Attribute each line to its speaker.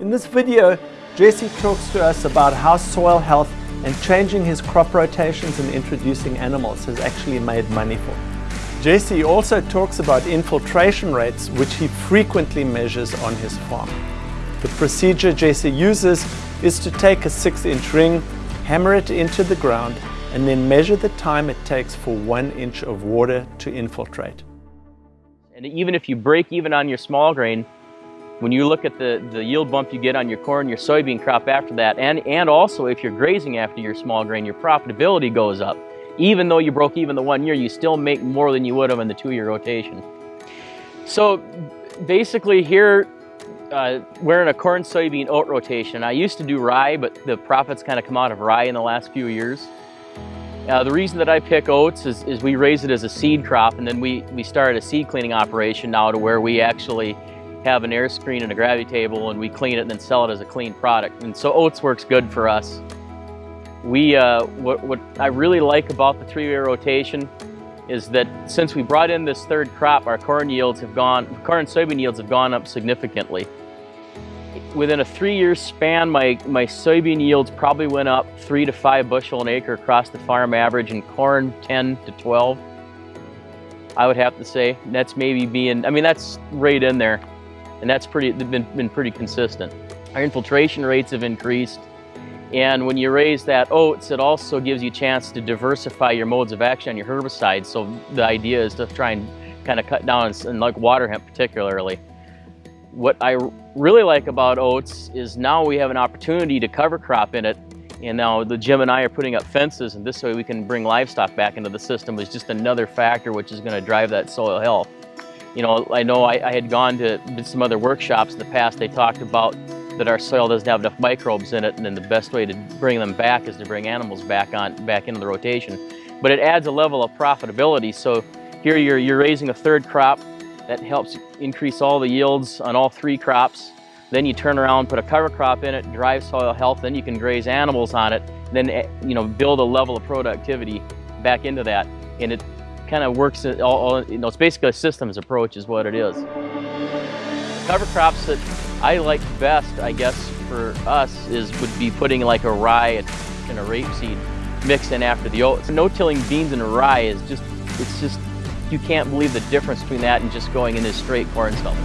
Speaker 1: In this video, Jesse talks to us about how soil health and changing his crop rotations and introducing animals has actually made money for him. Jesse also talks about infiltration rates, which he frequently measures on his farm. The procedure Jesse uses is to take a six inch ring, hammer it into the ground, and then measure the time it takes for one inch of water to infiltrate.
Speaker 2: And even if you break even on your small grain, when you look at the, the yield bump you get on your corn, your soybean crop after that, and, and also if you're grazing after your small grain, your profitability goes up. Even though you broke even the one year, you still make more than you would have in the two-year rotation. So basically here, uh, we're in a corn, soybean, oat rotation. I used to do rye, but the profits kind of come out of rye in the last few years. Uh, the reason that I pick oats is, is, we raise it as a seed crop and then we, we started a seed cleaning operation now to where we actually have an air screen and a gravity table and we clean it and then sell it as a clean product. And so oats works good for us. We, uh, what, what I really like about the three-year rotation is that since we brought in this third crop, our corn yields have gone, corn and soybean yields have gone up significantly within a three-year span, my, my soybean yields probably went up three to five bushel an acre across the farm average, and corn 10 to 12. I would have to say that's maybe being, I mean, that's right in there, and that's pretty, they've been, been pretty consistent. Our infiltration rates have increased, and when you raise that oh, oats, it also gives you a chance to diversify your modes of action on your herbicides. So the idea is to try and kind of cut down, and like water hemp particularly. What I really like about oats is now we have an opportunity to cover crop in it and now the Jim and I are putting up fences and this way we can bring livestock back into the system is just another factor which is going to drive that soil health. You know, I know I, I had gone to some other workshops in the past, they talked about that our soil doesn't have enough microbes in it and then the best way to bring them back is to bring animals back on back into the rotation. But it adds a level of profitability. So here you're, you're raising a third crop that helps increase all the yields on all three crops. Then you turn around, put a cover crop in it, drive soil health, then you can graze animals on it, then eh, you know build a level of productivity back into that. And it kind of works, all, all, you know, it's basically a systems approach is what it is. Cover crops that I like best, I guess, for us is would be putting like a rye and a rapeseed mixed in after the oats. No-tilling beans and rye is just, it's just you can't believe the difference between that and just going into straight corn stuff.